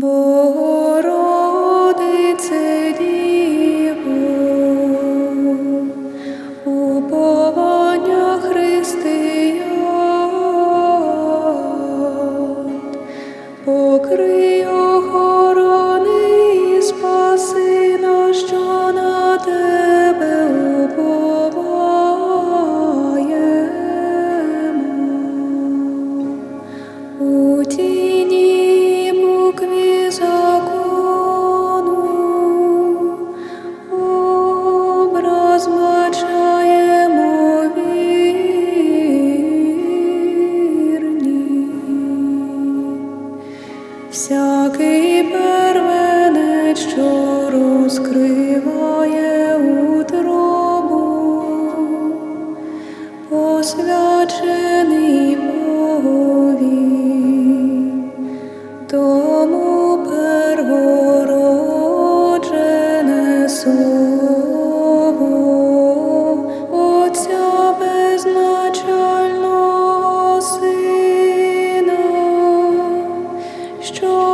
Богородице Діво, уповання християн, покрий всякий первенець, що розкриває утробу, посвячений тому первороджене слово. 祝